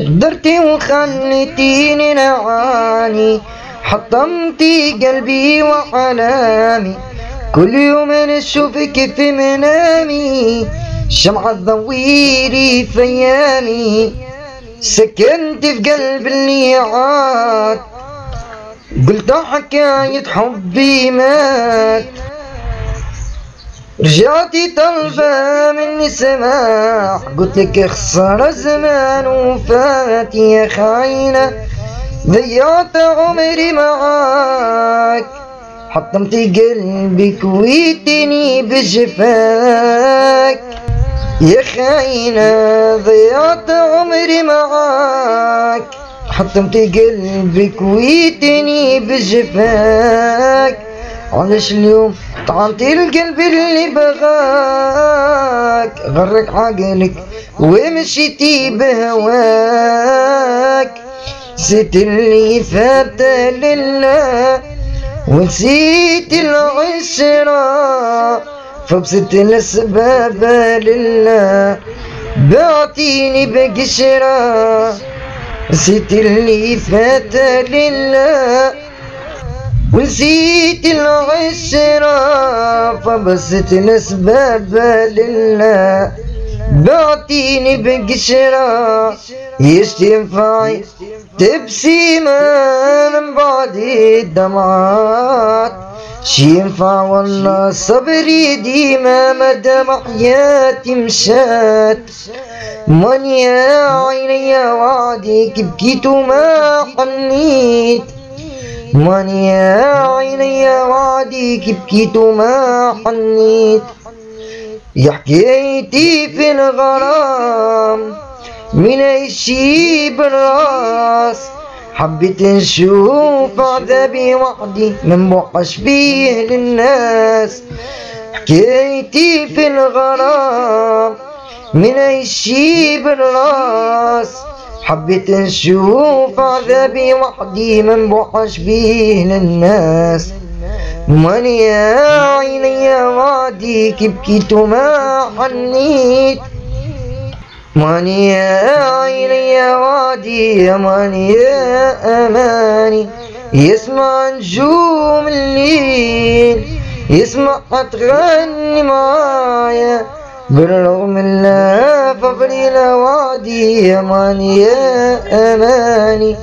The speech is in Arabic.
قدرتي وخليتيني نعاني. حطمتي قلبي وحنامي كل يوم أنا اشوفك في منامي. شمعة تضويري في أيامي. سكنت في قلب الليعات قلت حكاية حبي مات. رجعتي طلبة مني سماح قلت لك خسر الزمان وفات يا خاينة. ضيعت عمري معاك. حطمتي قلبي كويتني بجفاك. يا خاينة ضيعت عمري معاك. حطمتي قلبي كويتني بجفاك. علاش اليوم طعنتي القلب اللي بغاك غرك عقلك ومشيتي بهواك نسيت اللي فات لله ونسيت العشرة فبسط الأسباب لله بعتيني بقشرة. نسيت اللي فات لله ونسيت العشرة فبسط الأسباب لله. بعتيني بقشرة إيش تنفعي تبسيمة من بعد الدمعات. شي ينفع والله صبري ديما مدام حياتي مشات من يا عيني وعدك بكيت وما حنيت من يا عيني وعدك بكيت وما حنيت. يا حكايتي في الغرام من عيشي بالراس. حبيت نشوف عذابي وحدي من بوحش بيه للناس. حكايتي في الغرام من عيشي بالراس. حبيت نشوف عذابي وحدي من بوحش بيه للناس. من يا عيني وعديك بكيت وما حنيت. من يا عيني وعدي يا من يا أماني. يسمع نجوم الليل يسمع تغني معايا. بالرغم لا وعدي يا من يا أماني.